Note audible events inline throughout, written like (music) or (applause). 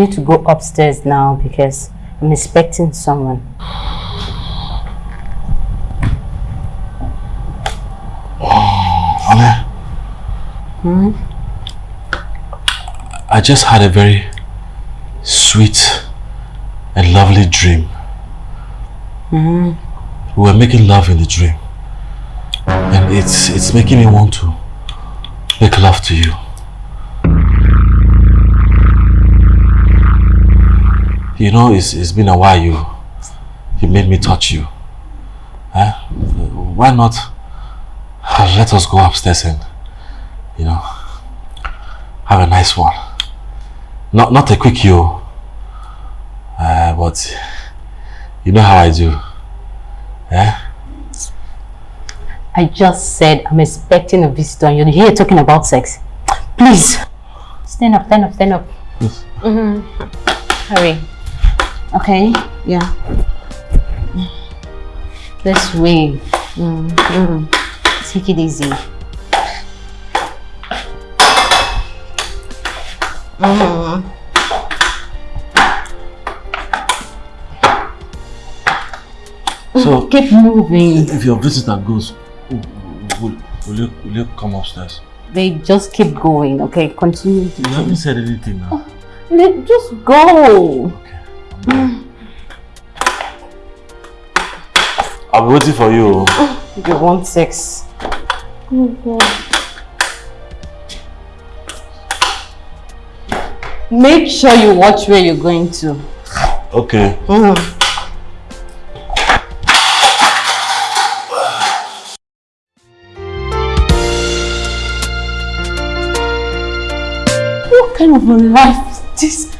need to go upstairs now because I'm expecting someone. Ale. Hmm? I just had a very sweet and lovely dream. Hmm. We were making love in the dream. And it's it's making me want to make love to you. You know, it's, it's been a while you you made me touch you. Huh? Why not let us go upstairs and, you know, have a nice one. Not not a quick you, uh, but you know how I do. Eh? I just said I'm expecting a visitor and you're here talking about sex. Please. Stand up, stand up, stand up. Yes. Mm -hmm. Hurry. Okay, yeah. This way. Mm -hmm. Take it easy. Mm -hmm. So keep moving. If your visitor goes, will, will you will you come upstairs? They just keep going. Okay, continue. You haven't said anything now. Let just go. I'll be waiting for you. You want sex? Oh God. Make sure you watch where you're going to. Okay. Mm. What kind of a life is this?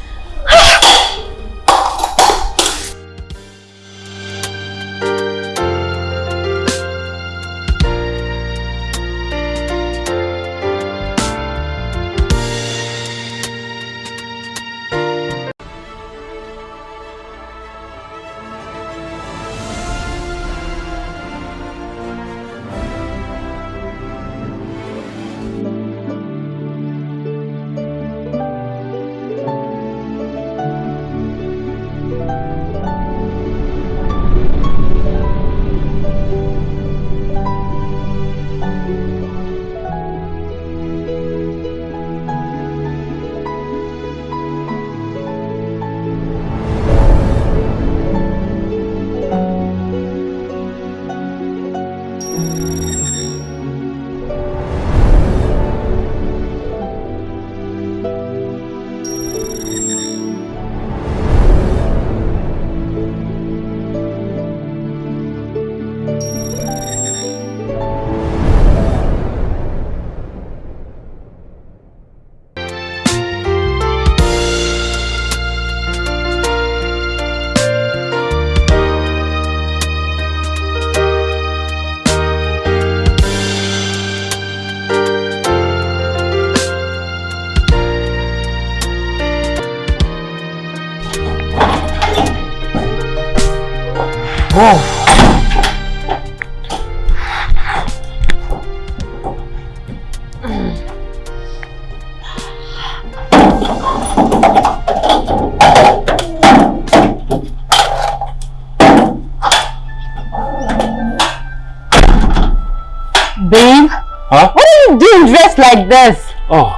Dressed like this? Oh.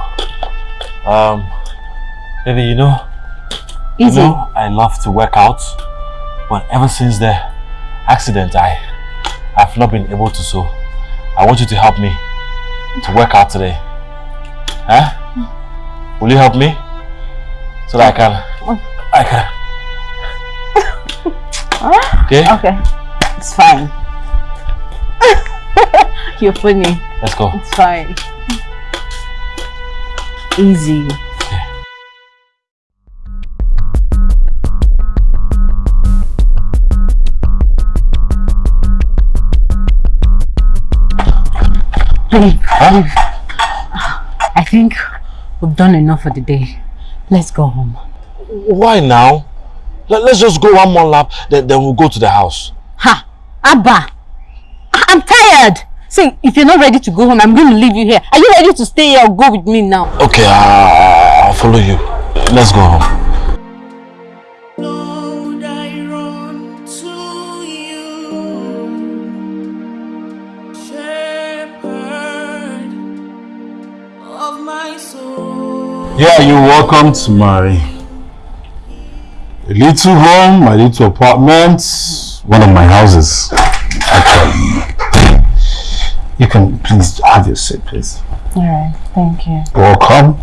Um, baby, you know, Easy. You know, I love to work out, but ever since the accident, I I've not been able to. So, I want you to help me to work out today. Huh? Will you help me so that I can? I can. (laughs) Okay. Okay. It's fine. (laughs) You're funny. Let's go. It's fine. Easy. Babe, I think we've done enough for the day. Let's go home. Why now? Let, us just go one more lap, then, then we'll go to the house. Ha! Abba! I'm tired! See, if you're not ready to go home, I'm going to leave you here. Are you ready to stay here or go with me now? Okay, I'll, I'll follow you. Let's go home. Yeah, you're welcome to my little home, my little apartment, one of my houses. Actually, you can please have your seat, please. All right, thank you. Welcome.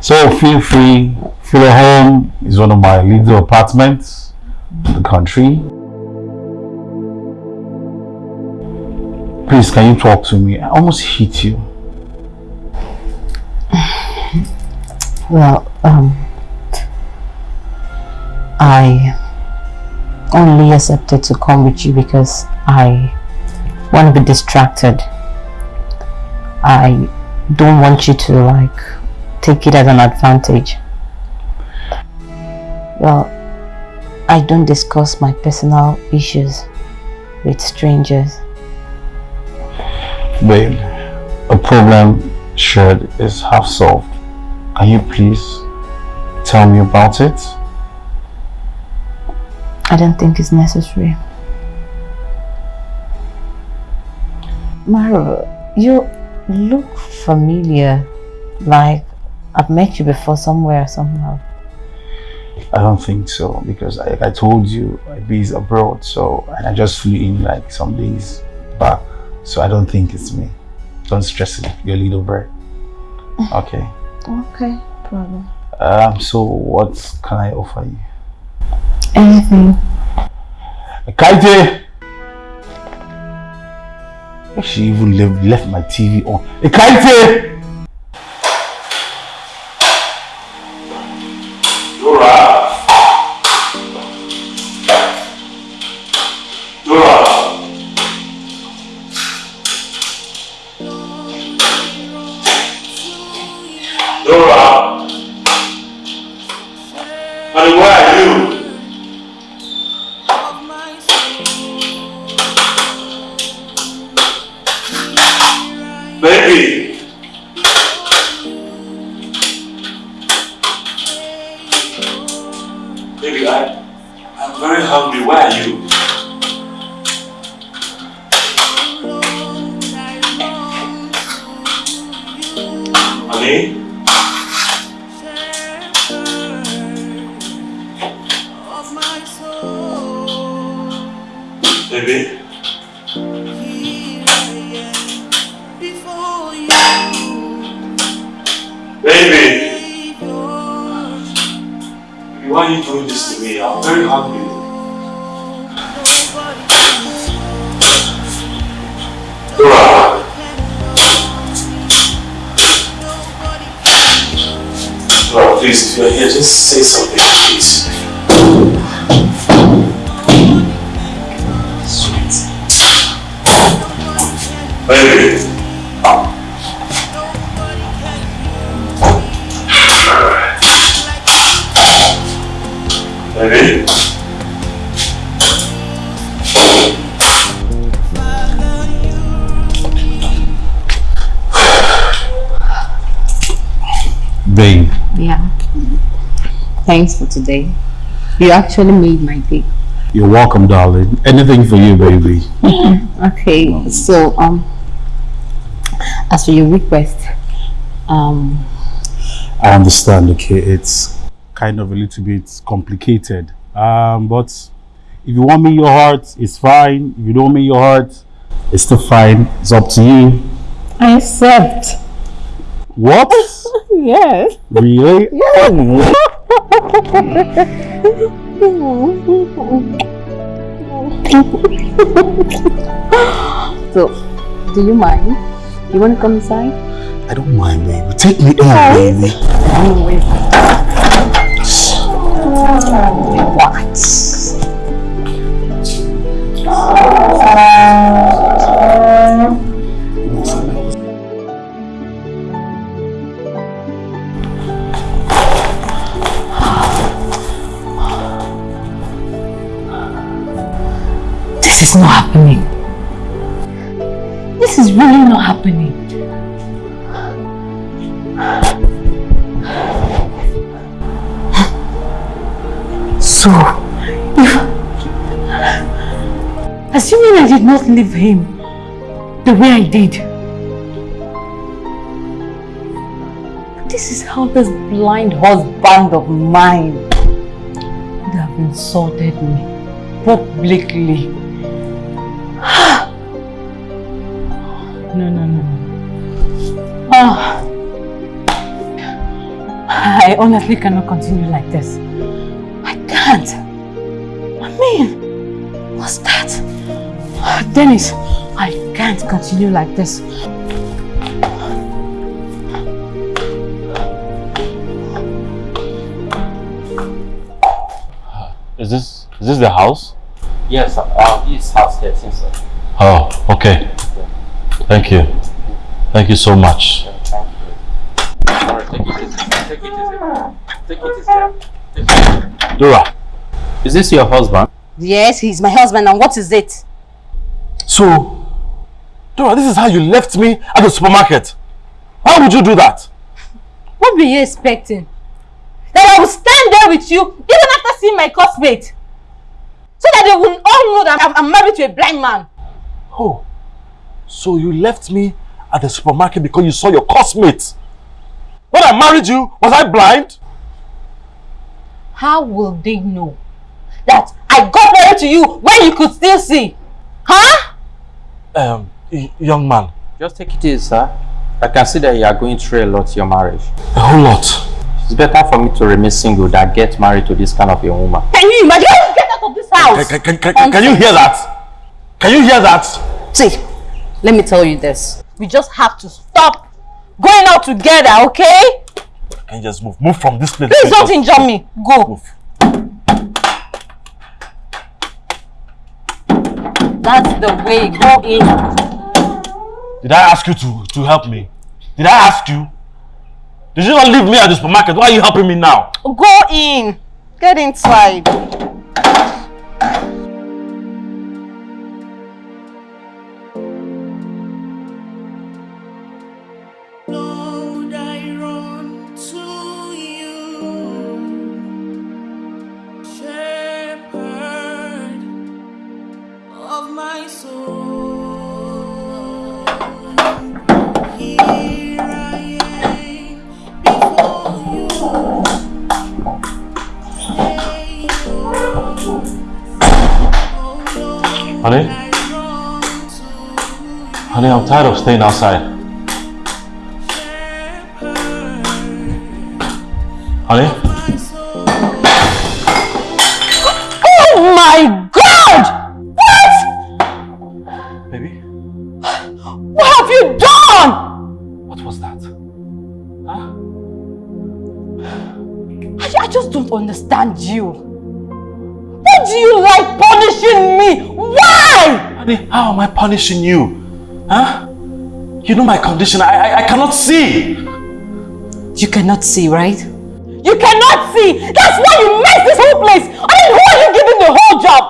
So feel free. Feel at home is one of my little apartments in the country. Please, can you talk to me? I almost hit you. (sighs) Well, um, I only accepted to come with you because I want to be distracted. I don't want you to like take it as an advantage. Well, I don't discuss my personal issues with strangers. Babe, a problem shared is half solved. Can you please tell me about it? I don't think it's necessary. Maro, you look familiar, like I've met you before somewhere somehow. I don't think so because I, I told you I based abroad so and I just flew in like some days back so I don't think it's me. Don't stress it, you're a little bird. (laughs) Okay. Okay, problem. Um so what can I offer you? Anything. Kaite! She even left, left my TV on. Eh, Kaite! Baby! Thanks for today. You actually made my day. you're welcome, darling. Anything for you, baby. (laughs) Okay, so um, as for your request, um, I understand, okay, it's kind of a little bit complicated. Um, but if you want me your heart, it's fine. If you don't want me your heart, it's still fine. It's up to you. I accept. What? (laughs) Yes. really? (laughs) So, do you mind? You want to come inside? I don't mind, baby. Take me in, baby. What? Happening. So, if... Assuming I did not leave him the way I did, this is how this blind husband of mine would have insulted me publicly. No. Ah. I honestly cannot continue like this. I can't. I mean, what's that? Dennis, I can't continue like this. Is this is this the house? Yes, sir. Uh, this house 13, sir. Oh, okay. Thank you. Thank you so much. Dora, Is this your husband? Yes, he's my husband and what is it? so Dora, this is how you left me at the supermarket. Why would you do that? What were you expecting? That I will stand there with you even after seeing my classmate? So that they will all know that I'm, I'm married to a blind man. Oh, so you left me at the supermarket because you saw your classmate. When I married you, was I blind? How will they know that I got married to you when you could still see? Huh? Um, young man, Just take it easy, sir. I can see that you are going through a lot your marriage. a whole lot. It's better for me to remain single than get married to this kind of a woman. Can you imagine? Get out of this house! Can, can, can, can, can you hear that? Can you hear that? See, let me tell you this. We just have to stop going out together, okay? Can you just move? Move from this place. Please don't injure me. Go. Move. That's the way. Go in. Did I ask you to, to help me? Did I ask you? Did you not leave me at the supermarket? Why are you helping me now? Go in. Get inside. Tired of staying outside. Honey? Oh my God! What? Baby? What have you done? What was that? Huh? I, I just don't understand you. Why do you like punishing me? Why? Honey, how am I punishing you? Huh? You know my condition. I, I, I cannot see. You cannot see, right? You cannot see! That's why you messed this whole place! I mean, who are you giving the whole job?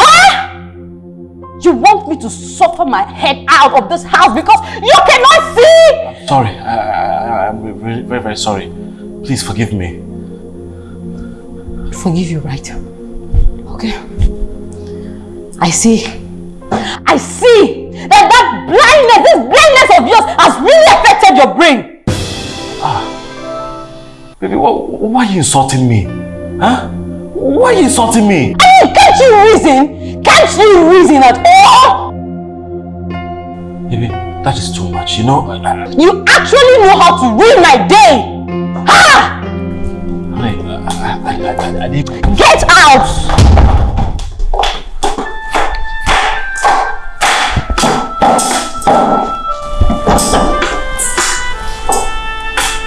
Huh? You want me to suffer my head out of this house because you cannot see? Sorry. I, I, I'm very, very, very sorry. Please forgive me. Forgive you, right? Okay. I see. I see that that blindness, this blindness of yours has really affected your brain. Ah, baby, why, why are you insulting me? Huh? Why are you insulting me? I mean, can't you reason? Can't you reason at all? Baby, that is too much. You know, I, I, You actually know how to ruin my day! Ha! honey, I, I, I, I, I need... Get out!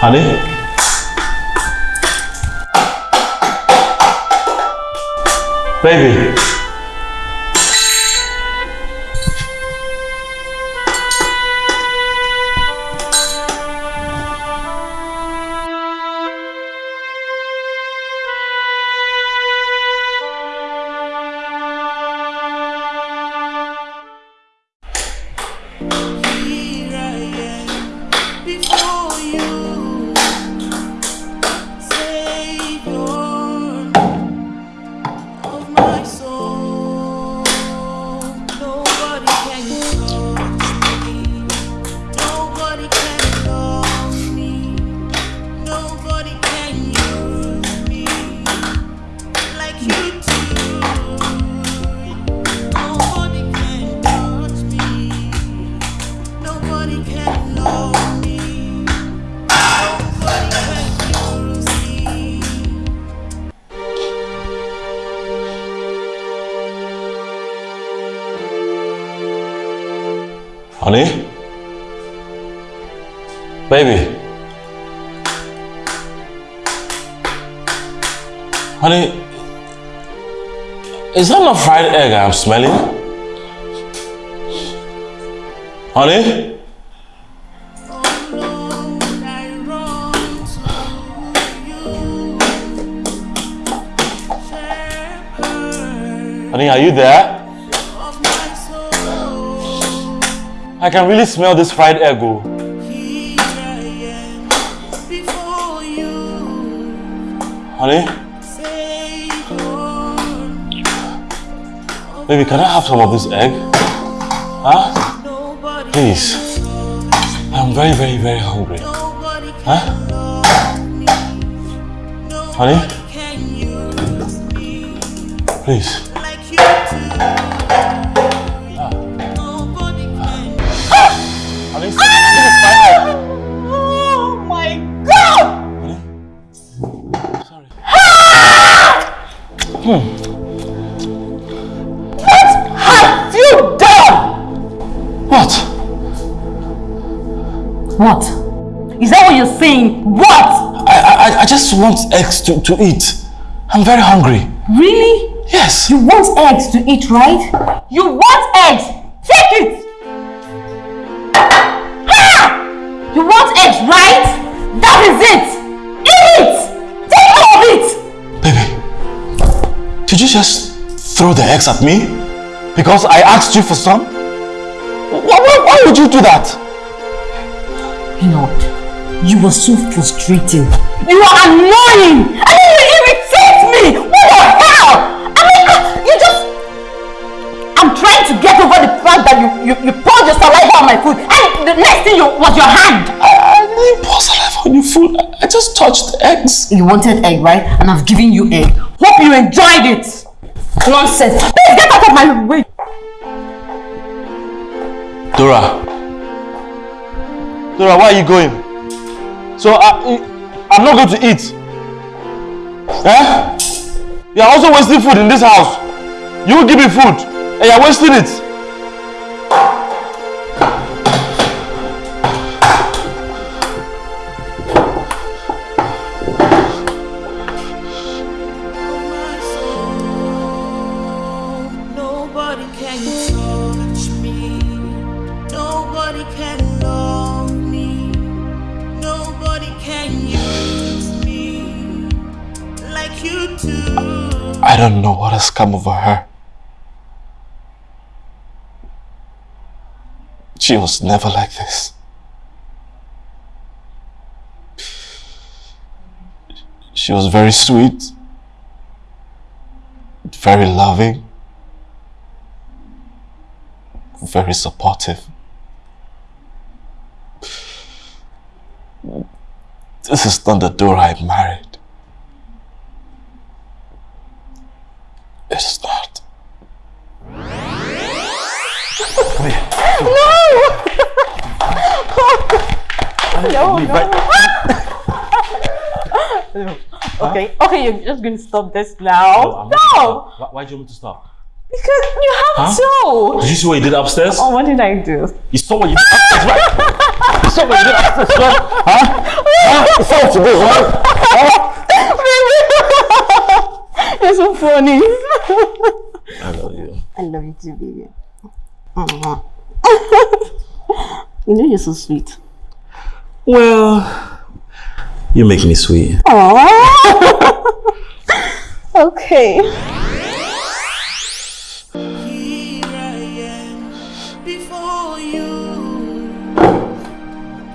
Honey? Baby. Honey, is that not fried egg I'm smelling? Honey? Honey, are you there? I can really smell this fried egg. Oh. Honey, baby, can I have some of this egg? Huh? Please. I'm very, very, very hungry. Huh? Honey? Please. What? Is that what you're saying? What? I, I, I just want eggs to, to eat. I'm very hungry. Really? Yes. You want eggs to eat, right? You want eggs? Take it! Ha! You want eggs, right? That is it! Eat it! Take all of it! Baby, did you just throw the eggs at me? Because I asked you for some? Why, why, why would you do that? You know what? You were so frustrating. You are annoying! I mean, you irritate me! What the hell? I mean, you just... I'm trying to get over the fact that you, you, you poured your saliva on my food and the next thing you, was your hand. I, I didn't pour saliva on your food. I, I just touched eggs. You wanted egg, right? And I've given you egg. Hope you enjoyed it. Nonsense. Please get out of my way. Dora. Dora, where are you going? So I, I'm not going to eat. Eh? You're also wasting food in this house. You give me food and you're wasting it. Come over her. She was never like this. She was very sweet, very loving, very supportive. This is not the Dora I married. It's not. (laughs) Okay, okay, you're just going to stop this now. Oh, no, Why, do you want me to stop? because you have to. Did you see what you did upstairs? Oh, what did I do? You saw what you did upstairs, right? You saw what you did upstairs, right? Huh? Huh? You saw what you did, right? (laughs) You're so funny. I love you. I love you too, baby. you know you're so sweet. Well, you make me sweet. (laughs) Okay.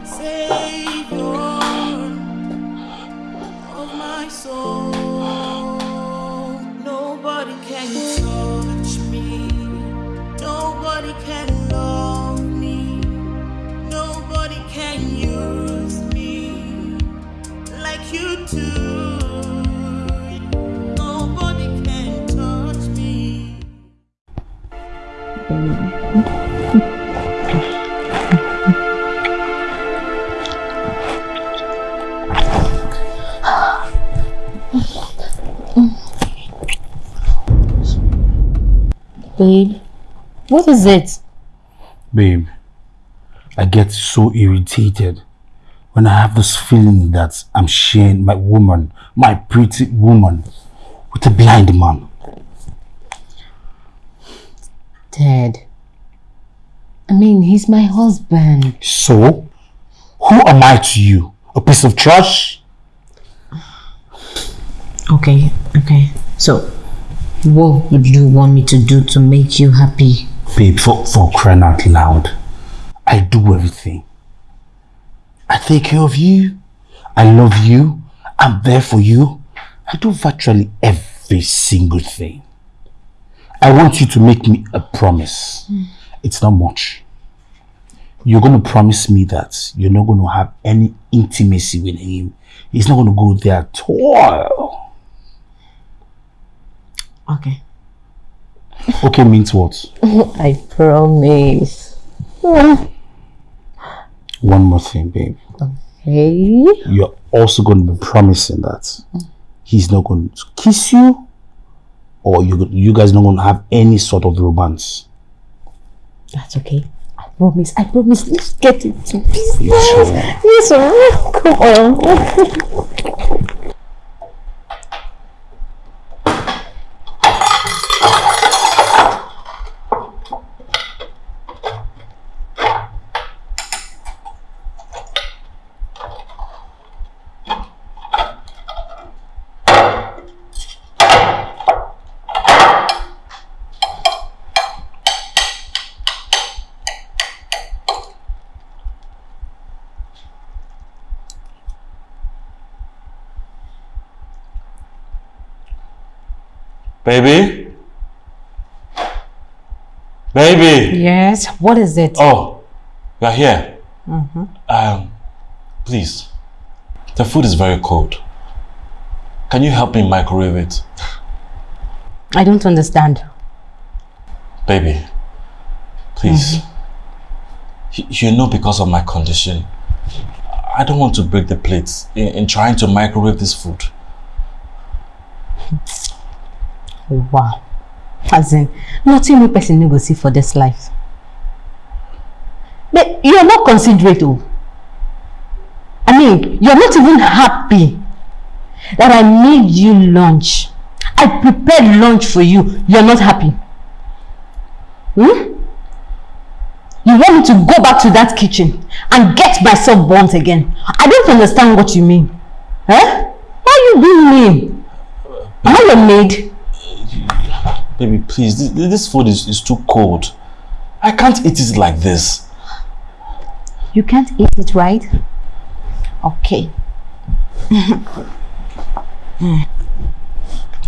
Savior of my soul. Babe, what is it? Babe, I get so irritated when I have this feeling that I'm sharing my woman, my pretty woman, with a blind man. Ted. I mean, he's my husband. So, who am I to you? A piece of trash? Okay, okay. So, what would you want me to do to make you happy? Babe, for, for crying out loud, I do everything. I take care of you. I love you. I'm there for you. I do virtually every single thing. I want you to make me a promise. Hmm. It's not much. You're going to promise me that you're not going to have any intimacy with him. He's not going to go there at all. Okay. Okay means what? (laughs) I promise. (laughs) One more thing, babe. Hey. you're also going to be promising that he's not going to kiss you or you you guys not going to have any sort of romance. That's okay. I promise. I promise. Let's get into business. You sure? Yes, sir. Come on. (laughs) Baby? Baby! Yes. What is it? Oh, you're here. Um, please. The food is very cold. Can you help me microwave it? I don't understand. Baby, please. Y- You know because of my condition, I don't want to break the plates in, in trying to microwave this food. Wow. As in, nothing we person go see for this life. But you're not considerate, oh. I mean, you're not even happy that I made you lunch. I prepared lunch for you. You're not happy. Hmm? You want me to go back to that kitchen and get myself burnt again? I don't understand what you mean. Huh? Why are you being mean? Am I your maid? Baby, please, this, this food is, is too cold. I can't eat it like this. You can't eat it, right? Okay. (laughs)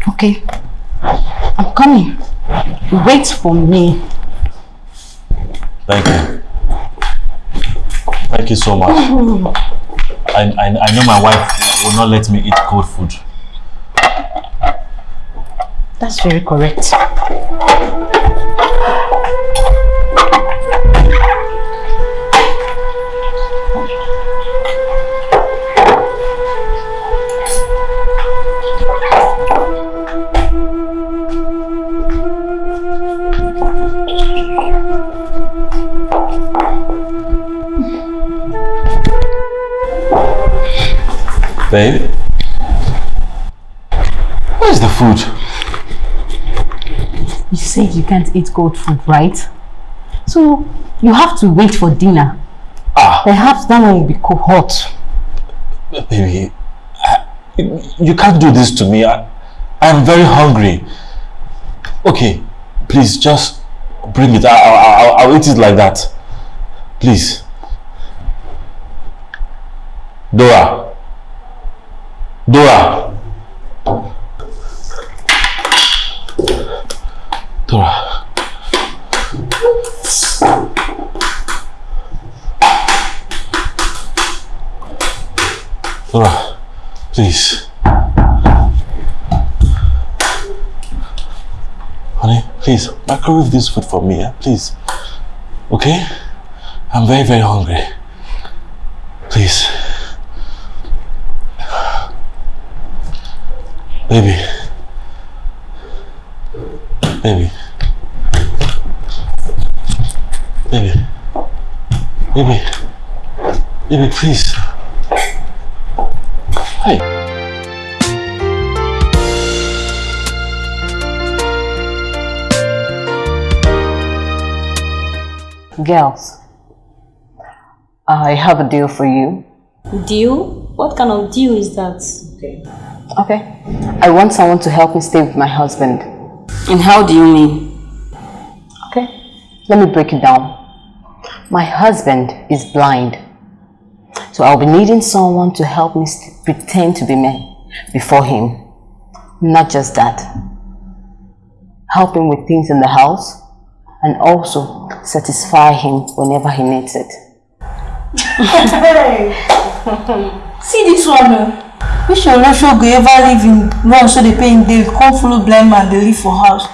okay. I'm coming. Wait for me. Thank you. Thank you so much. (laughs) I, I, I know my wife will not let me eat cold food. That's very correct. Babe? Where's the food? You said you can't eat cold food, right? So you have to wait for dinner. Ah. Perhaps that one will be cold hot. Baby, I, you can't do this to me. I, I'm very hungry. Okay, please just bring it. I, I, I'll, I'll eat it like that. Please. Dora. Dora. Microwave this food for me, eh? please. Okay? I'm very, very hungry. Please. Baby. Baby. Baby. Baby. Baby, please. Girls, I have a deal for you. Deal? What kind of deal is that? Okay. Okay. I want someone to help me stay with my husband. And how do you mean? Okay. Let me break it down. My husband is blind. So I'll be needing someone to help me pretend to be me before him. Not just that. Help him with things in the house and also satisfy him whenever he needs it. (laughs) See this one oh. Which one no sure go ever live in run so they pay him dey come follow blind man dey live for house.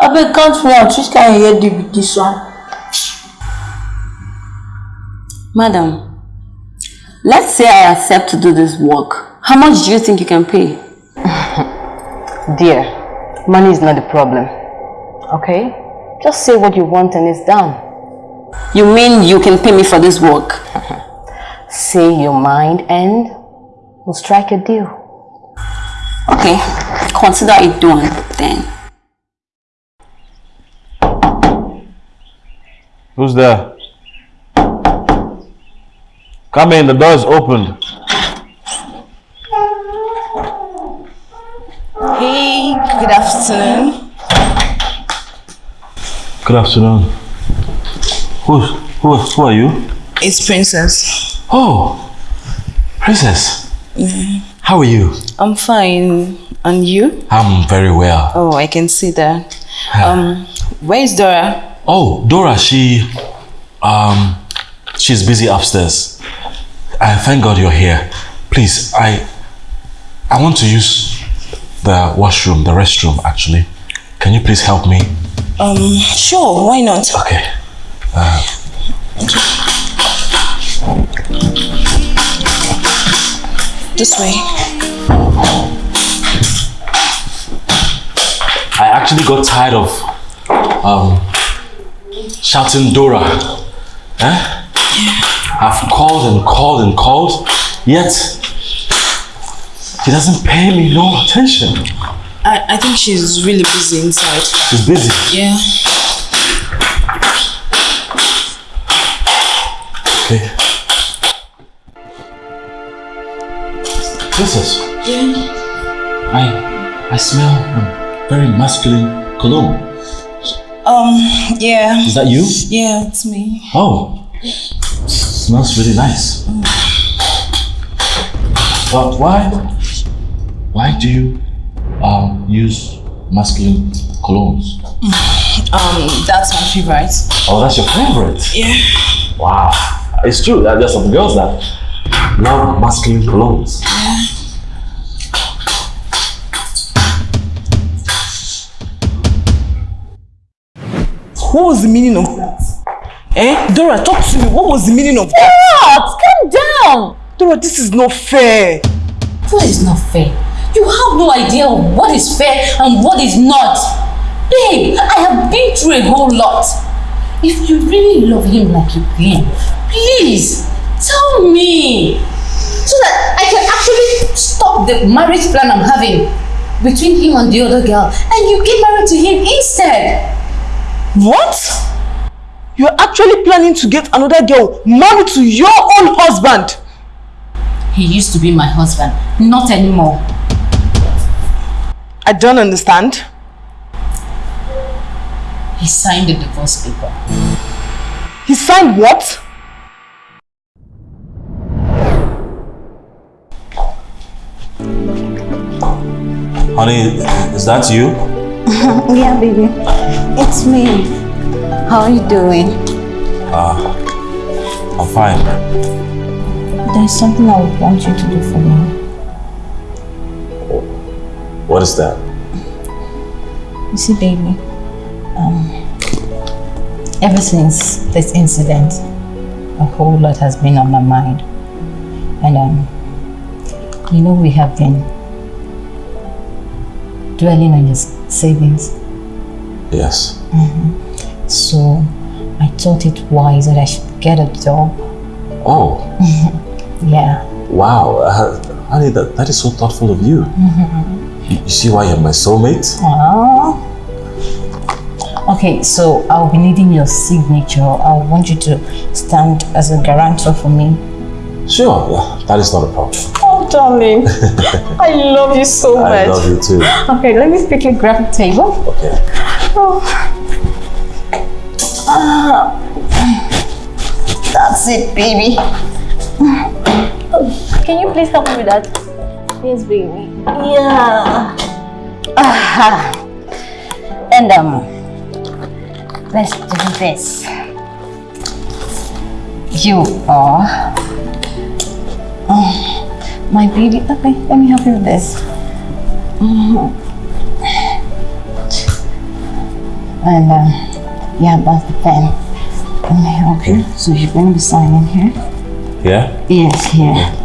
Abeg count me out which kind head dey be this one? Madam, let's say I accept to do this work. How much do you think you can pay? (laughs) Dear, money is not the problem. Okay? Just say what you want and it's done. You mean you can pay me for this work? (laughs) Say your mind and we'll strike a deal. Okay, consider it done then. Who's there? Come in, the door's opened. Hey, good afternoon. Good afternoon. Who's, who, who are you? It's Princess. Oh, Princess. How are you? I'm fine. And you? I'm very well. Oh, I can see that. Um, where is Dora? Oh, Dora, she, um, she's busy upstairs. I thank God you're here. Please, I, I want to use the washroom, the restroom, actually. Can you please help me? Um, sure, why not? Okay. This way. I actually got tired of um, shouting Dora. Eh? I've called and called and called, yet he doesn't pay me no attention. I, I think she's really busy inside. She's busy. Yeah. Okay. Princess, Yeah. I I smell a very masculine cologne. Um, yeah. Is that you? Yeah, it's me. Oh, smells really nice. But why, why do you um, use masculine colognes? Um, that's my favorite. Oh, that's your favorite. Yeah. Wow, it's true. that There's some girls that love masculine colognes. Yeah. What was the meaning of that? Eh? Dora, talk to me. What was the meaning of that? What? Calm down! Dora, this is not fair. What is not fair? You have no idea of what is fair and what is not. Babe, I have been through a whole lot. If you really love him like you claim, please tell me so that I can actually stop the marriage plan I'm having between him and the other girl and you get married to him instead. What? You're actually planning to get another girl married to your own husband? He used to be my husband, not anymore. I don't understand. He signed the divorce paper. He signed what? Honey, is that you? (laughs) Yeah, baby. It's me. How are you doing? Ah, I'm fine. there's something I would want you to do for me. What is that? You see, baby, um, ever since this incident, a whole lot has been on my mind. And, um, you know, we have been dwelling on your savings. Yes. So I thought it wise that I should get a job. Oh, (laughs) Yeah. wow. Uh, honey, that, that is so thoughtful of you. You, you see why you're my soulmate? Aww. Okay, so I'll be needing your signature. I want you to stand as a guarantor for me. Sure, yeah, that is not a problem. Oh, darling. (laughs) I love you so much. I love you too. Okay, let me quickly grab the table. Okay. Oh. Ah. That's it, baby. Can you please help me with that? Yes, baby. Yeah. Ah. (sighs) And um, let's do this. You are oh, my baby. Okay, let me help you with this. Mhm. And um, yeah, that's the pen. Let me help you. So you're going to be signing here. Yeah? Yes, here. Oh,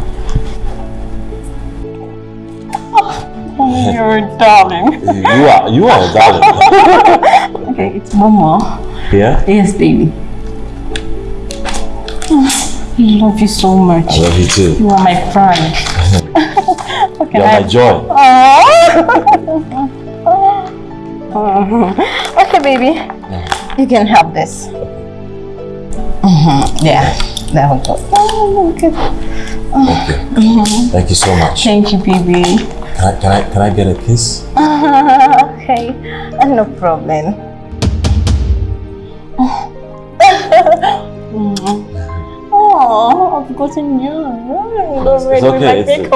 (laughs) you're a darling. You are, you are a darling. (laughs) Okay, it's one more. Yeah? Yes, baby. I love you so much. I love you too. You are my pride. (laughs) okay, You're my joy. Aww. okay, baby. You can have this. Mhm, Yeah, that we go. Oh, okay. Thank you. Thank you so much. Thank you, baby. Can I, can I, can I get a kiss? (laughs) okay, no problem. Oh, I've gotten you. It's, it's okay. It's, it's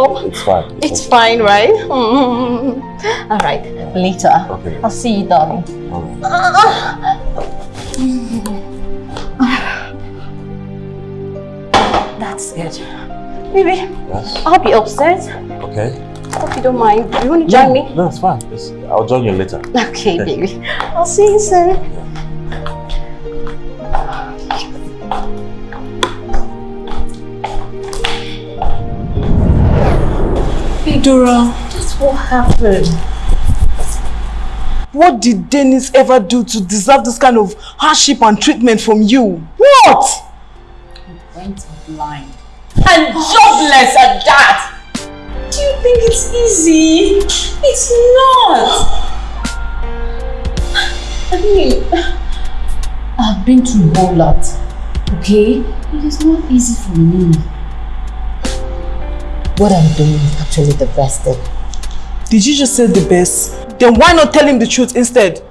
fine. It's fine, right? Mm. (laughs) All right, later. Okay. I'll see you, darling. Right. (sighs) That's good. Baby, Yes. I'll be upstairs. Okay. Hope you don't mind. You want to join me? No, it's fine. It's, I'll join you later. (laughs) Okay, (laughs) baby. I'll see you soon. Hey, Dora. That's what happened. What did Dennis ever do to deserve this kind of hardship and treatment from you? What? He went blind. And jobless at that! Do you think it's easy? It's not! I mean, I've been through a whole lot, okay? It is not easy for me. What I'm doing is actually the best thing. Did you just say the best? Then why not tell him the truth instead?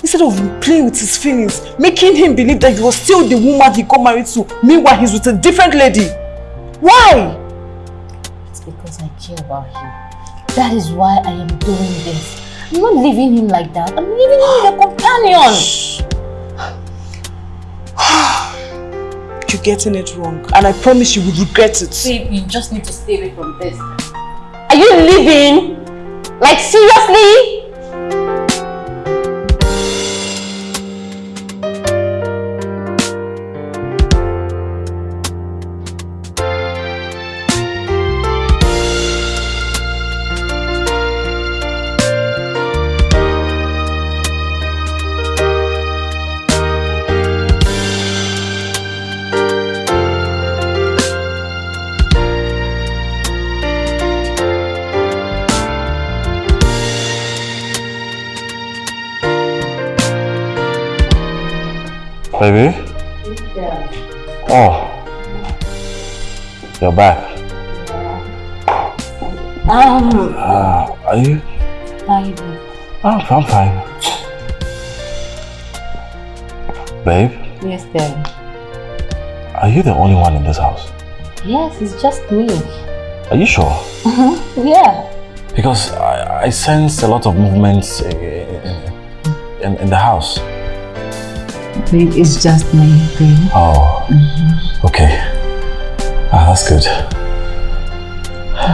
Instead of playing with his feelings, making him believe that he was still the woman he got married to, meanwhile he's with a different lady. Why? It's because I care about him. That is why I am doing this. I'm not leaving him like that. I'm leaving him with a companion. (sighs) You're getting it wrong, and I promise you will regret it. Babe, you just need to stay away from this. Are you leaving? Like seriously? Baby? Oh. You're back. Um, Uh, are you? baby. Oh, I'm fine. Babe, Yes, dear. are you the only one in this house? Yes, it's just me. Are you sure? Yeah. Because I, I sense a lot of movements in, in, in the house. It's just me, babe. Oh, okay. Ah, that's good.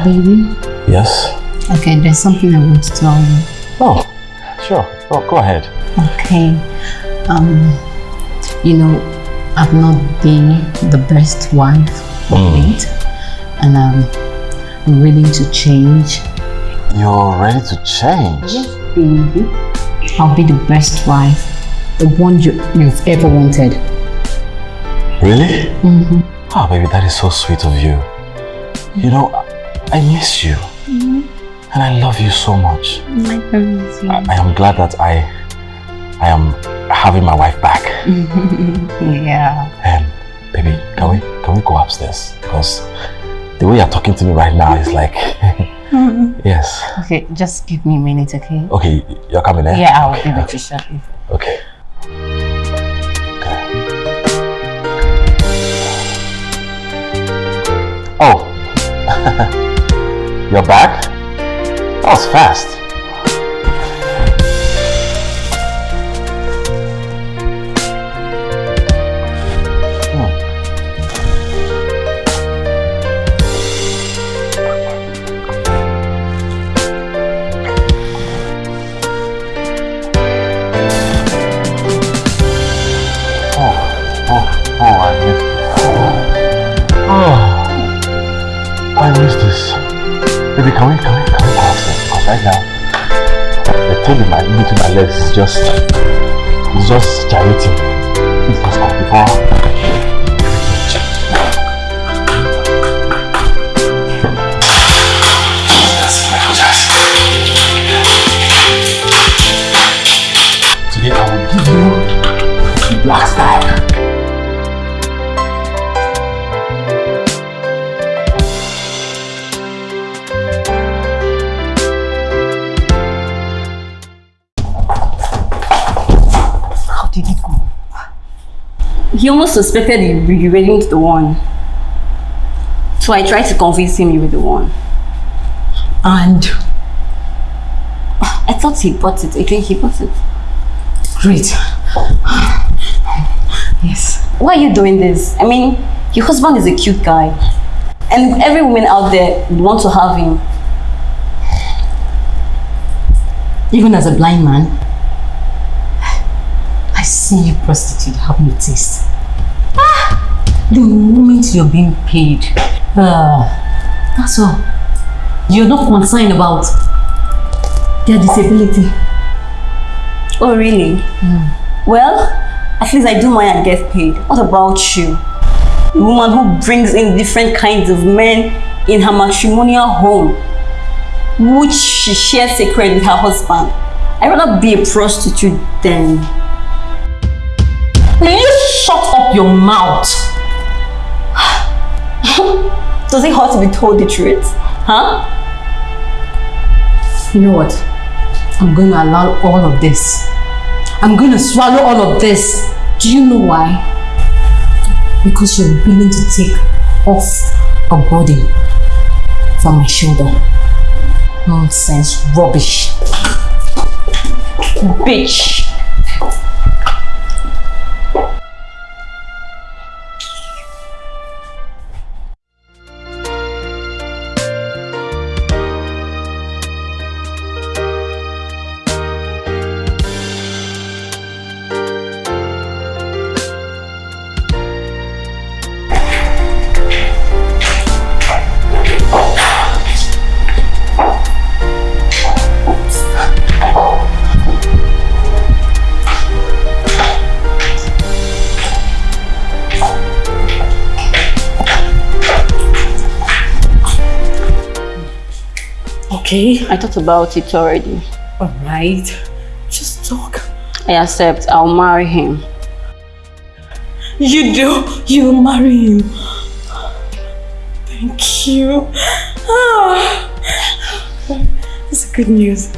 Baby, Yes? okay, there's something I want to tell you. Oh, sure. Go, go ahead. Okay. Um, you know, I've not been the best wife of late, and um, I'm willing to change. You're ready to change? Yes, baby. I'll be the best wife, the one you, you've ever wanted. Really? Mm-hmm. Oh, baby, that is so sweet of you. You know, I- I miss you. And I love you so much. I, I am glad that I I am having my wife back. (laughs) Yeah. Um, baby, can we can we go upstairs? Because the way you're talking to me right now is like (laughs) Yes. Okay, just give me a minute, okay? Okay, you're coming eh? Yeah, I'll be with you shortly. Okay. Okay. Oh. (laughs) You're back? That was fast. Baby, can we, can we, can we go upstairs? Because right now, the tail in my, between my legs is just, it's just gyrating. It's go before. Almost suspected you weren't the one. So I tried to convince him you were the one. And I thought he bought it. I think he bought it. great. Yes. Why are you doing this? I mean, your husband is a cute guy. And every woman out there would want to have him. Even as a blind man, I see you prostitute have no taste. The moment you're being paid, uh, that's all. You're not concerned about their disability. Oh, really? Well, at least I do mine and get paid. What about you? A woman who brings in different kinds of men in her matrimonial home, which she shares sacred with her husband. I'd rather be a prostitute than. Will you shut up your mouth? (laughs) Does it hurt to be told the truth? Huh? You know what? I'm going to allow all of this. I'm going to swallow all of this. Do you know why? Because you're willing to take off a body from my shoulder. Nonsense, rubbish. Bitch. I thought about it already. alright. Just talk. I accept. I'll marry him. You do? You marry him? Thank you. Ah, that's good news.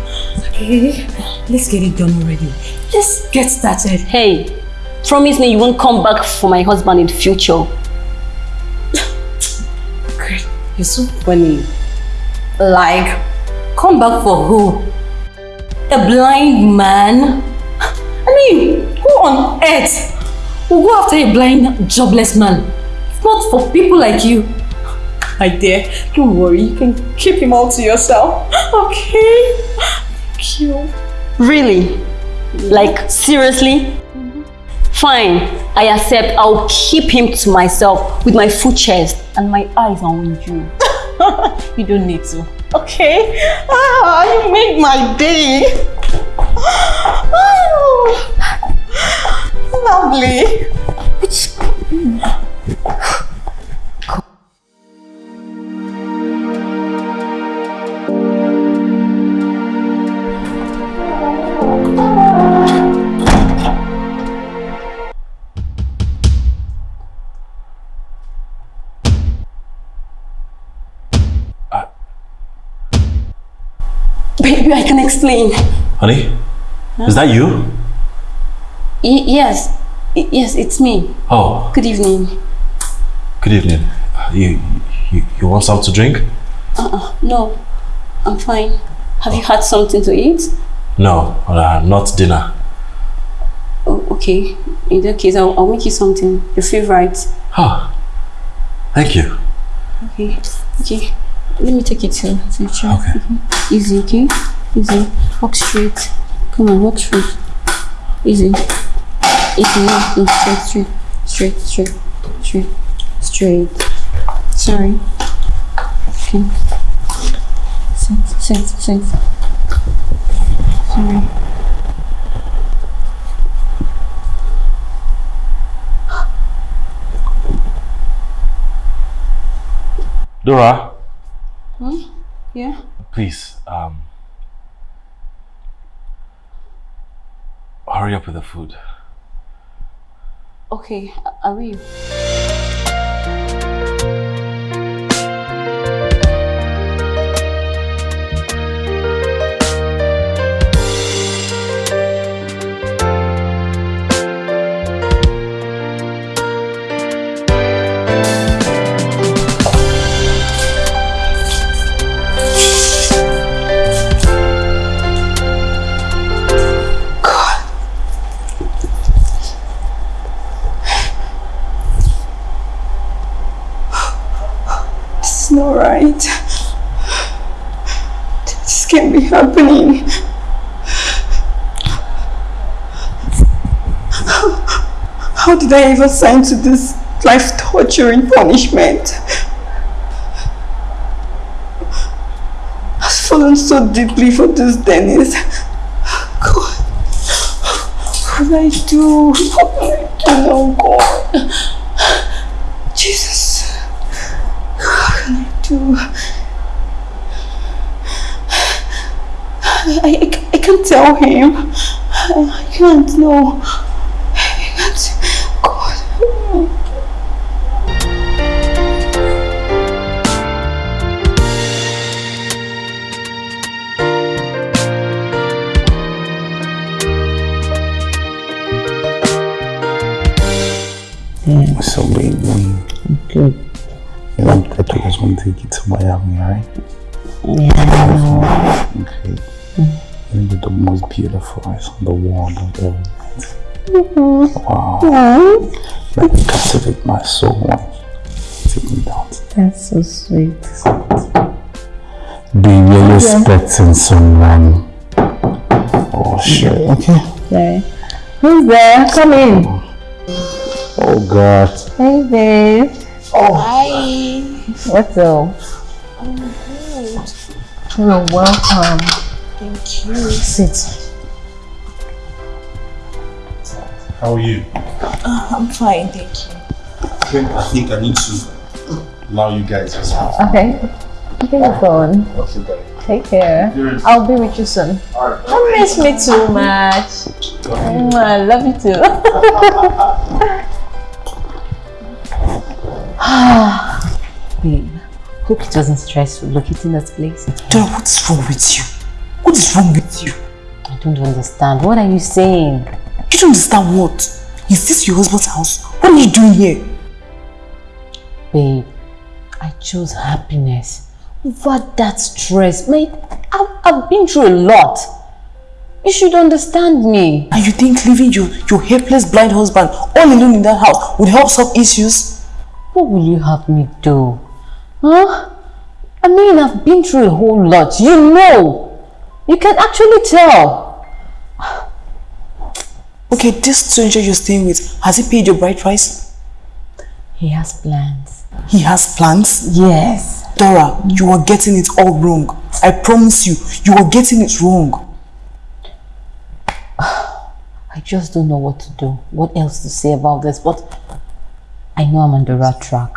Okay, let's get it done already. Let's get started. Hey, promise me you won't come back for my husband in the future. (sighs) Great. You're so funny. Like, come back for who? A blind man? I mean, who on earth will go after a blind, jobless man? If not for people like you. My dear, don't worry. You can keep him all to yourself. Okay? Thank you. Really? Like, seriously? Fine, I accept. I'll keep him to myself with my full chest and my eyes on you. (laughs) You don't need to. Okay? Ah, you made my day. Oh, lovely. Baby, I can explain. Honey, is that you? Y- yes, Y- yes, it's me. Oh, Good evening. good evening. You, you, you want something to drink? Uh-uh, no, I'm fine. Have you had something to eat? No, uh, not dinner. Oh, okay. In that case, I'll, I'll make you something. Your favorite. Oh, thank you. Okay. Okay. Let me take you to, to the chair. Okay. Mhm. Easy, okay? Easy. Walk straight. Come on, walk straight. Easy. Easy. No, no, straight, straight. Straight, straight. Straight. Straight. Sorry. Okay. Sit, sit, sit. Sorry. Dora, Yeah? please, um, hurry up with the food. Okay, I- will. Not right. This can't be happening. How did I ever sign to this life torturing punishment? I've fallen so deeply for this Dennis. God, what can I do? What can I do now, God? I, I, I can't tell him. I, I can't, no. Beautiful eyes on the world I've ever met. Wow. Like you captivate my soul when take me down. That's so sweet. Be really expecting someone. Oh shit. Okay. Sorry. Who's there? Come in. Oh god. Hey, babe. Oh. Hi. What's up? Oh, You're welcome. Thank you. Sit. How are you? I'm fine, thank you. Okay, I think I need to allow you guys as well. Okay. Take your phone. Okay, bye. Take care. I'll be with you soon. Alright. Don't miss me too much. Mm, I love you too. (laughs) Babe, hope it wasn't stressful locating that place. Dora, what is wrong with you? What is wrong with you? I don't understand. What are you saying? You don't understand what? Is this your husband's house? What are you doing here? Babe, I chose happiness over that stress. Mate, I've, I've been through a lot. You should understand me. And you think leaving your, your helpless blind husband all alone in that house would help solve issues? What will you have me do? Huh? I mean, I've been through a whole lot. You know. You can actually tell. Okay, this stranger you're staying with, has he paid your bride price? He has plans. He has plans? Yes. Dora, you are getting it all wrong. I promise you, you are getting it wrong. (sighs) I just don't know what to do, what else to say about this, but I know I'm on the right track.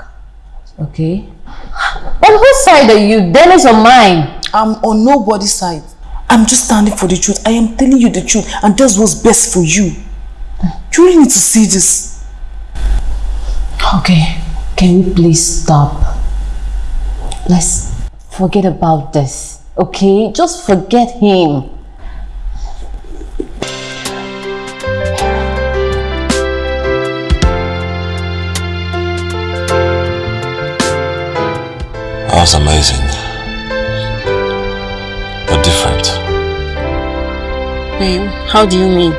Okay? (gasps) On whose side are you? Dennis or mine? I'm on nobody's side. I'm just standing for the truth. I am telling you the truth and that's what's best for you. You really need to see this. Okay, can we please stop? Let's forget about this, okay? Just forget him. That was amazing. Babe, how do you mean? (sighs)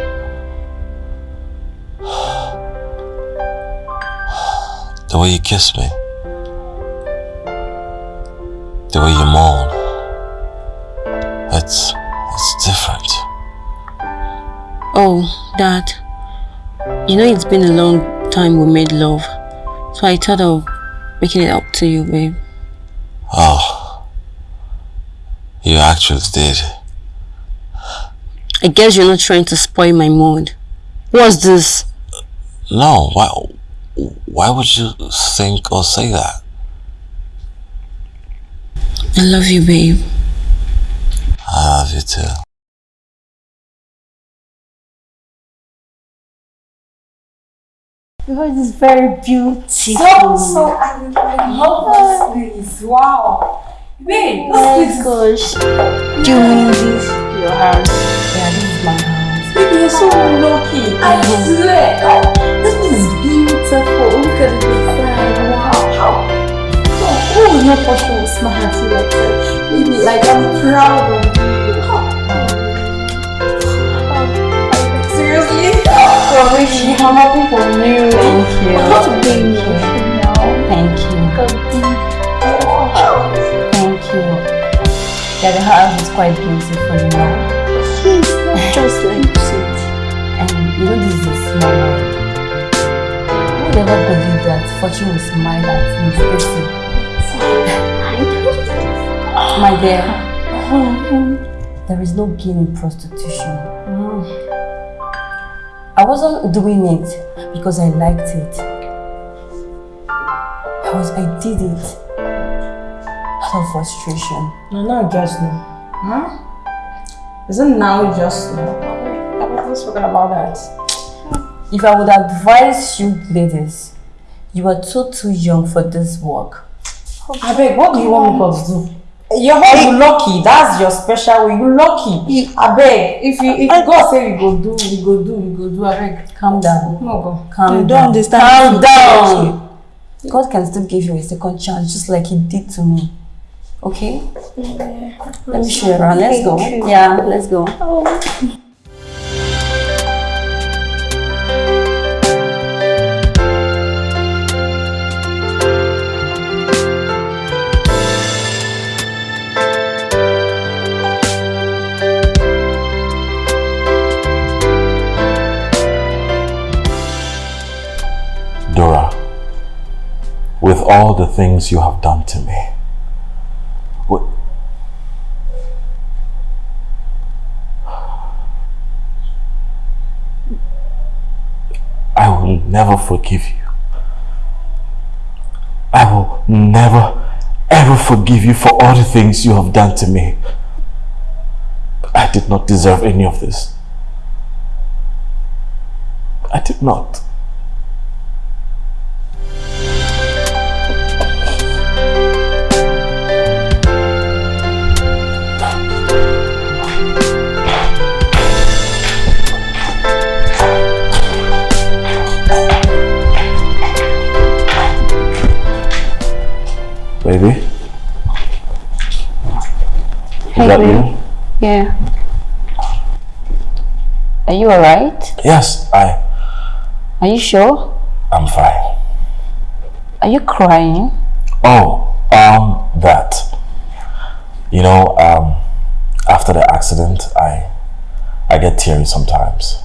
The way you kiss me. The way you moan. It's it's different. Oh, Dad. You know it's been a long time we made love. So I thought of making it up to you, babe. Oh. You actually did. I guess you're not trying to spoil my mood. What's this? No, why why would you think or say that? I love you, babe. I love you too. God is very beautiful. So, so, I, I love this place. Wow. Wait, oh this place. gosh. Do you mean this? Your house? Yeah, this is my house. Baby, you're so lucky. I swear. Oh, this place is beautiful. Look at the design. Wow. How? Oh, oh who is not possible with smart like? Baby, like, I'm proud of you. Oh, Seriously? Oh, really? I'm happy for you. Thank you. Be emotional. Thank you. Yeah, the house is quite beautiful, you know. Please, (laughs) not just like it. And you know this is a small world. Who would ever believe that fortune will smile at Miss Essie? (laughs) My dear, there is no gain in prostitution. Mm. I wasn't doing it because I liked it. I was, I did it out of frustration. No, not just now. Huh? Isn't now just now? I wasn't spoken about that. If I would advise you ladies, you are too too young for this work. I beg, what do you want me to do? Your husband lucky. That's your special way. You lucky. I beg. If you if God say we go do, we go do, we go do. I beg. Calm down. No go. Calm I don't down. understand Calm down. God can still give you a second chance just like he did to me. Okay? Let me show you around. Let's go. Yeah, let's go. Dora, with all the things you have done to me, I will never forgive you. I will never, ever forgive you for all the things you have done to me. I did not deserve any of this. I did not. Baby? Is that you? Yeah. Are you alright? Yes, I Are you sure? I'm fine. Are you crying? Oh, um that. You know, um, after the accident, I I get teary sometimes.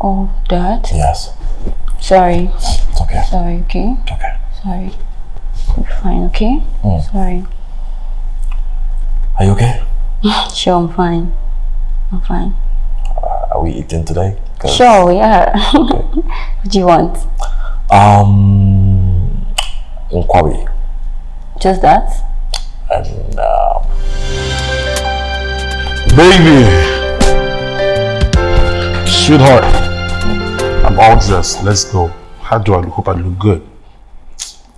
Oh, that? Yes. Sorry. It's okay. Sorry, okay? Okay. Sorry. Fine, okay? Mm. Sorry. Are you okay? (laughs) Sure, I'm fine. I'm fine. Are we eating today? Sure, (laughs) yeah. what do you want? Um, Nkwobi. Just that? And um, Baby! Sweetheart, I'm all dressed. Let's go. How do I look? Hope I look good.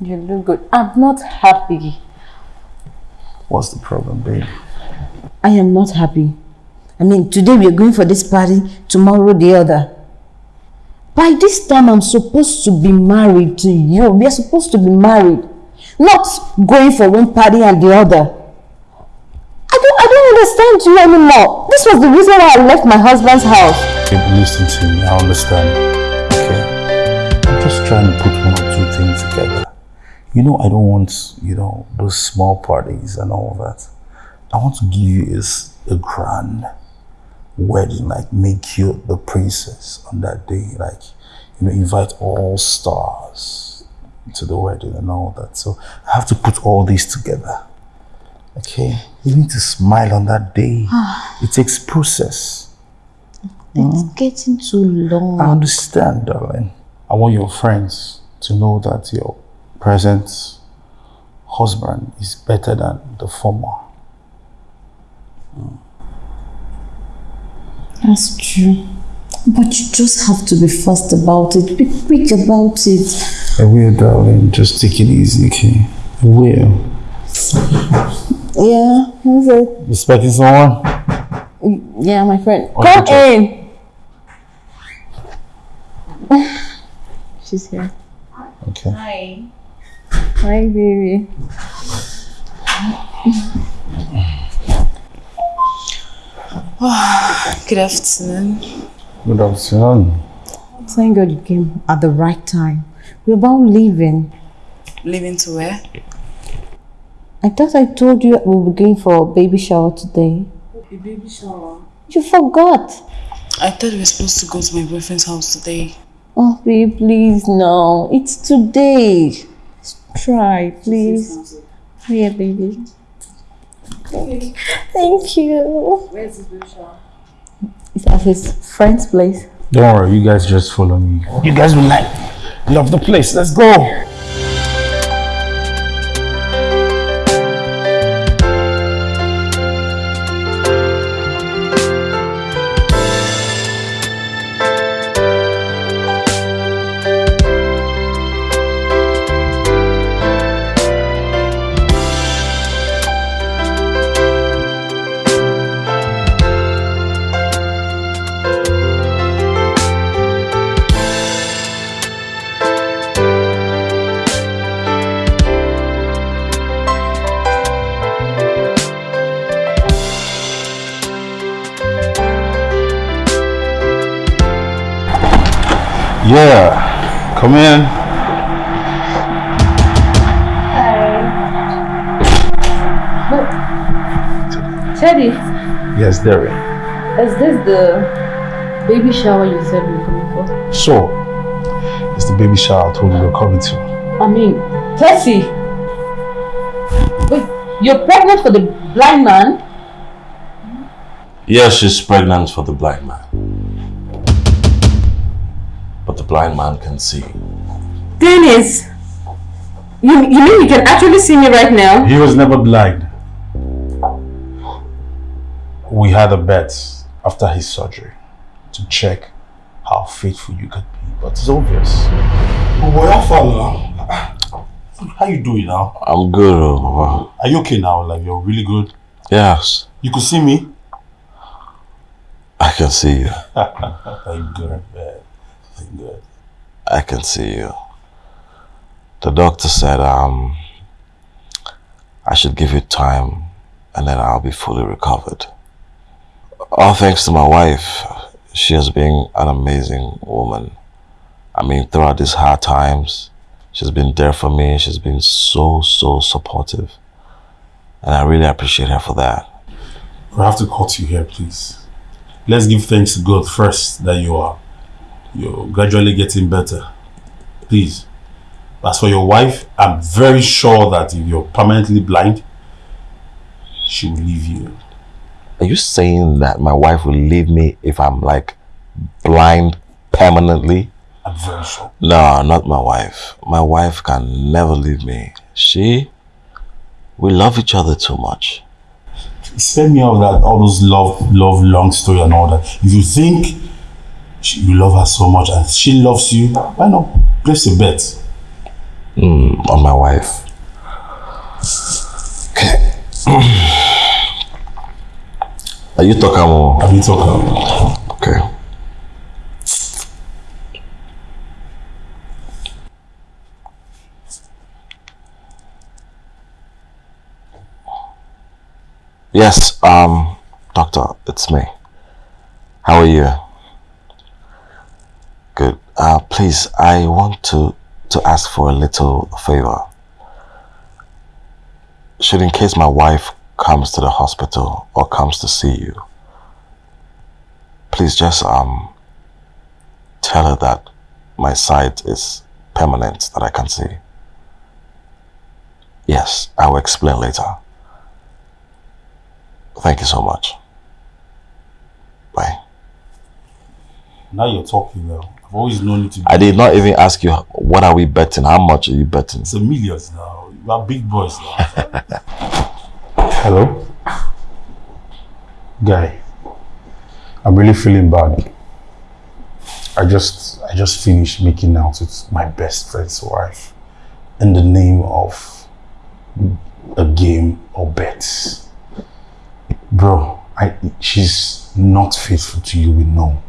You look good. I'm not happy. What's the problem, baby? I am not happy. I mean, today we are going for this party, tomorrow the other. By this time, I'm supposed to be married to you. We are supposed to be married. Not going for one party and the other. I don't, I don't understand you anymore. This was the reason why I left my husband's house. Babe, listen to me. I understand. Okay? I'm just trying to put one You know, I don't want, you know, those small parties and all that. I want to give you is a grand wedding, like make you the princess on that day. Like, you know, invite all stars to the wedding and all that. So I have to put all these together. Okay? You need to smile on that day. Ah. it takes process. It's hmm? getting too long. I understand, darling. I want your friends to know that your present husband is better than the former. That's true. But you just have to be fast about it. Be quick about it. I will, darling. Just take it easy, okay? I will. Yeah, who's it? You expecting someone? Yeah, my friend. Okay, Come in. (sighs) She's here. Okay. Hi. Hi, baby. (sighs) Good afternoon. Good afternoon. Thank God you came at the right time. We're about leaving. Leaving to where? I thought I told you we'll be going for a baby shower today. A baby shower. You forgot. I thought we were supposed to go to my boyfriend's house today. Oh, babe, please, no. It's today. Try, please. Here, baby. Thank you. Where's this baby shower? It's at his friend's place. Don't worry, you guys just follow me. You guys will like love the place. Let's go. Yeah, come in. Teddy, Yes, Derry. is this the baby shower you said we were coming for? Sure. It's the baby shower I told you we're coming to. I mean, Tessie. Wait, you're pregnant for the blind man? Yes, she's pregnant for the blind man. Blind man can see. Dennis! You, you mean you can actually see me right now? He was never blind. We had a bet after his surgery to check how faithful you could be, but it's obvious. Oh boy, how far? How you doing now? I'm good, oh, Are you okay now? Like you're really good? Yes, You could see me? I can see you. (laughs) Thank God, man. I can see you. The doctor said um I should give you time and then I'll be fully recovered. All thanks to my wife. She has been an amazing woman. I mean, throughout these hard times, she's been there for me. She's been so, so supportive. And I really appreciate her for that. I have to cut you here, please. Let's give thanks to God first that you are you're gradually getting better. Please. As for your wife, I'm very sure that if you're permanently blind, she will leave you. Are you saying that my wife will leave me if I'm like blind permanently? I'm very sure. No, not my wife. My wife can never leave me. She, we love each other too much. Spare me all that, all those love, love, long story and all that. If you think she, you love her so much and she loves you, why not place a bet? Mm, on my wife. Okay. (clears throat) Are you talking more? Are you talking? Okay. Yes, um, doctor, it's me. How are you? Good. Uh, please, I want to to ask for a little favor. Should in case my wife comes to the hospital or comes to see you, please just um tell her that my sight is permanent that I can see. Yes, I will explain later. Thank you so much. Bye. Now you're talking now. I've always known you to be. I did not even ask you what are we betting? How much are you betting? It's a millions now. You are big boys now. (laughs) Hello? Guy, I'm really feeling bad. I just I just finished making out with my best friend's wife in the name of a game or bets. Bro, I she's not faithful to you, we know.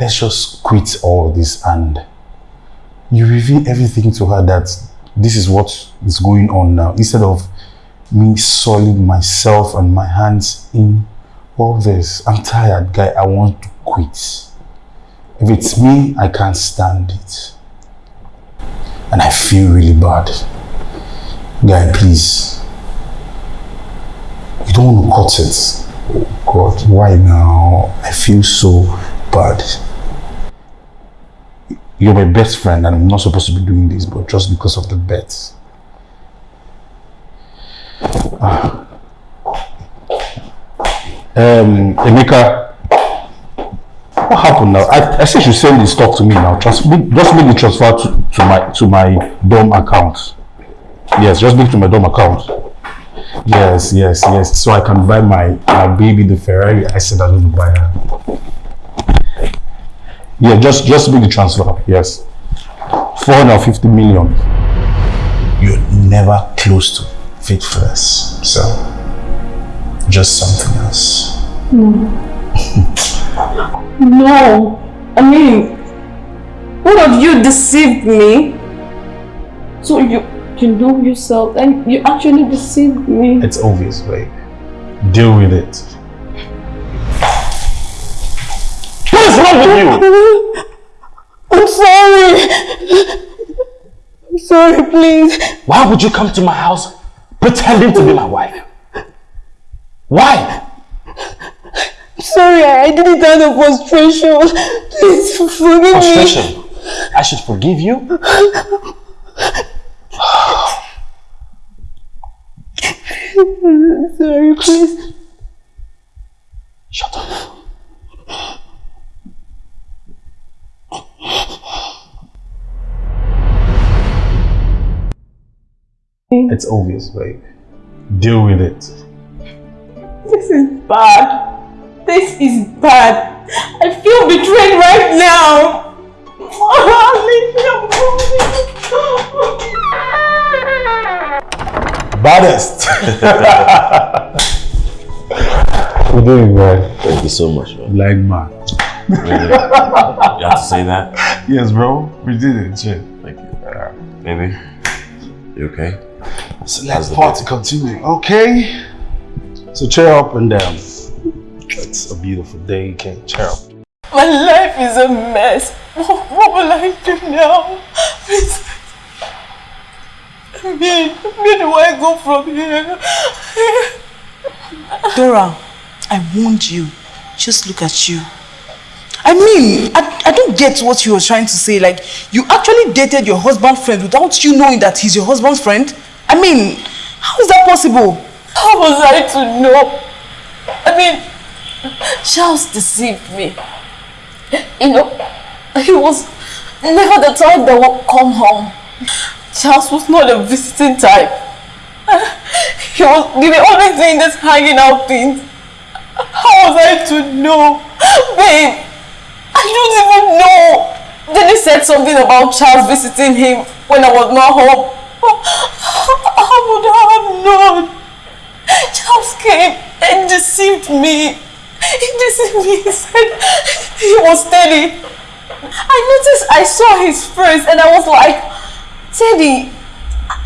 Let's just quit all this and you reveal everything to her that this is what is going on now instead of me soiling myself and my hands in all this. I'm tired, guy. I want to quit. If it's me, I can't stand it. And I feel really bad. Guy, please. You don't want to cut it. Oh God, why now? I feel so bad. You're my best friend and I'm not supposed to be doing this, but just because of the bets. Ah. Um, Emeka, what happened now? I, I said you send the stock to me now. Just make, just make the transfer to, to my to my DOM account. Yes, just make it to my DOM account. Yes, yes, yes. So I can buy my my baby the Ferrari. I said I'm going to buy her. Yeah, just just make the transfer. Yes, four hundred fifty million. You're never close to faithfulness. So just something else. No. (laughs) no. I mean, what have you deceived me? So you you know yourself and you actually deceived me. It's obvious, babe. Deal with it. What is wrong with you? I'm sorry. I'm sorry, please. Why would you come to my house pretending to be my wife? Why? I'm sorry, I did it out of frustration. Please forgive me. Frustration. I should forgive you? (sighs) Sorry, please. Shut up. It's obvious, babe. Deal with it. This is bad. This is bad. I feel betrayed right now. Baddest. (laughs) We're doing man. Thank you so much, man. Like man. Really? You have to say that? Yes, bro. We did it. Shit. Thank you. Baby, you okay? So let's party continue. Okay. So cheer up and down. it's a beautiful day. You can cheer up. My life is a mess. What, what will I do now? Please. Me, where do I go from here? Dora, I warned you. Just look at you. I mean, I, I don't get what you were trying to say. Like, you actually dated your husband's friend without you knowing that he's your husband's friend? I mean, how is that possible? How was I to know? I mean, Charles deceived me. You know, he was never the type that would come home. Charles was not a visiting type. He was he was always doing this hanging out things. How was I to know? Babe, I don't even know. Then he said something about Charles visiting him when I was not home. How would I have known? Charles came and deceived me. He deceived me. He said he was Teddy. I noticed I saw his face and I was like, Teddy,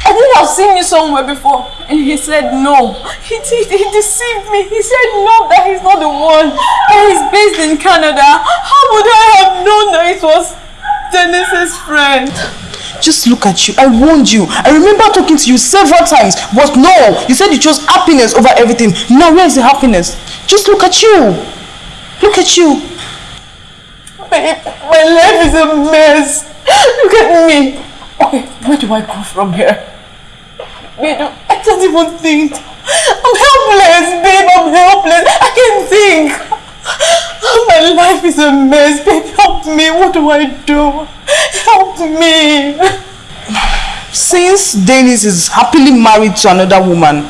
I think I've seen you somewhere before. And he said no. He did. He deceived me. He said no, that he's not the one. That he's based in Canada. How would I have known that it was Dennis's friend? Just look at you. I warned you. I remember talking to you several times. But no, you said you chose happiness over everything. Now where is the happiness? Just look at you. Look at you. Babe, my life is a mess. Look at me. Okay, where do I go from here? Babe, I can't even think. I'm helpless, babe. I'm helpless. I can't think. Oh, my life is a mess. Babe, help me. What do I do? Help me. Since Dennis is happily married to another woman,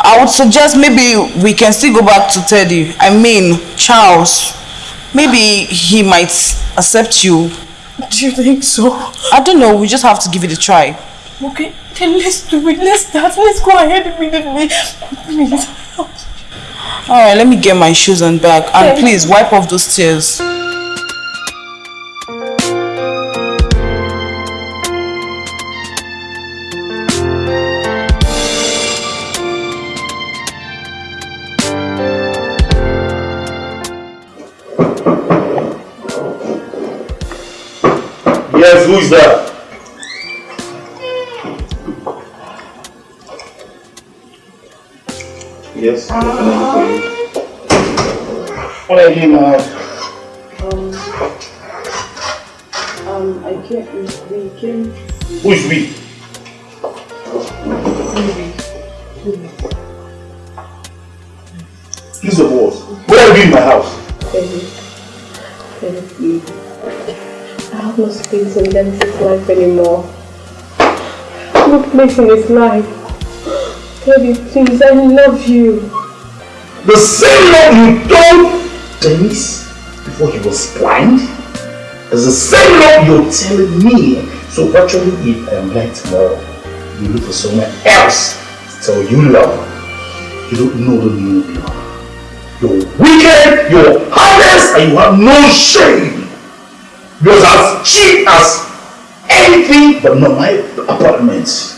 I would suggest maybe we can still go back to Teddy. I mean, Charles. Maybe he might accept you. (laughs) Do you think so? I don't know. We just have to give it a try. Okay, then let's do it. Let's start. Let's go ahead immediately. Please. Alright, let me get my shoes and bag. And please wipe off those tears. Yes, who is that? Yes. what can I do for you? What are you doing now? Um, I can't, we came. Who is we? Place his life. (gasps) Baby, please, I love you. The same love you told Dennis before he was blind is the same love you're telling me. So virtually if I am blind tomorrow, you look for someone else to tell you love. You don't know the meaning of love. You're wicked, you're heartless, and you have no shame. You're as cheap as anything but not my apartment.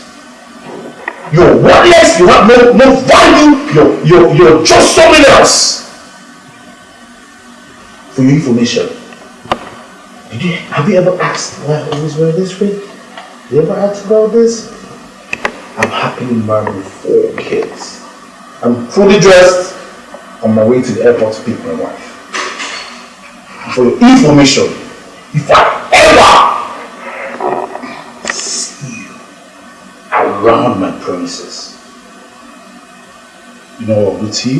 You're worthless, you have no, no value, you're, you're, you're just someone else. For your information, did you, have you ever asked why I always wear this ring? You ever asked about this? I'm happily married with four kids. I'm fully dressed on my way to the airport to pick my wife. For your information, if I around my premises, you know what I'll to you?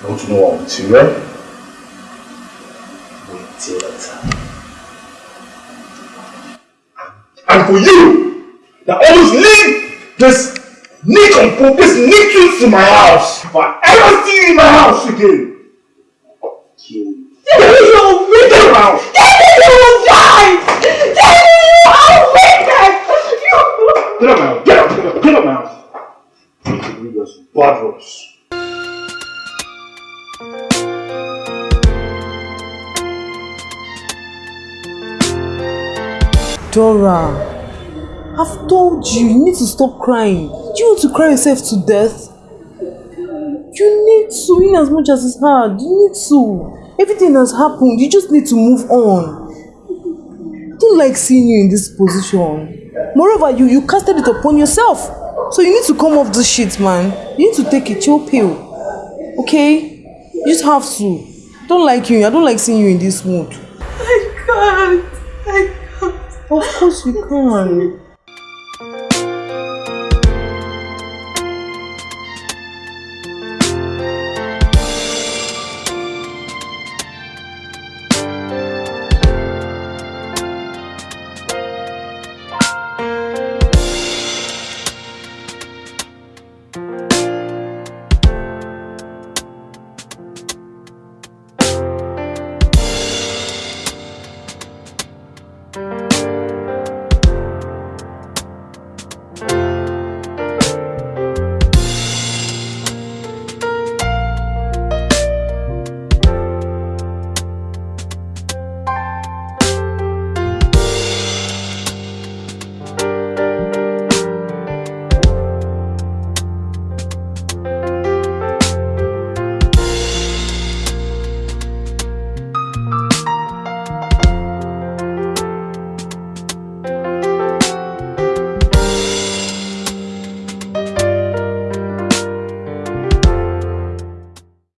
You want to know what I'll you, right? Wait till that time. And for you, that always leave this nick nincompoop, this nickels to my house. If I ever see you in my house again, I'll kill you. Daddy, you're wicked! Get around! Daddy, you die! Daddy, you are wicked! Get up now, get up, get up, get up now. Dora, I've told you, you need to stop crying. Do you want to cry yourself to death? You need to, in as much as it's hard. You need to. Everything has happened. You just need to move on. I don't like seeing you in this position. Moreover, you, you casted it upon yourself. So you need to come off this shit, man. You need to take a chill pill. Okay? You just have to. I don't like you. I don't like seeing you in this mood. I can't. I can't. Of course you can.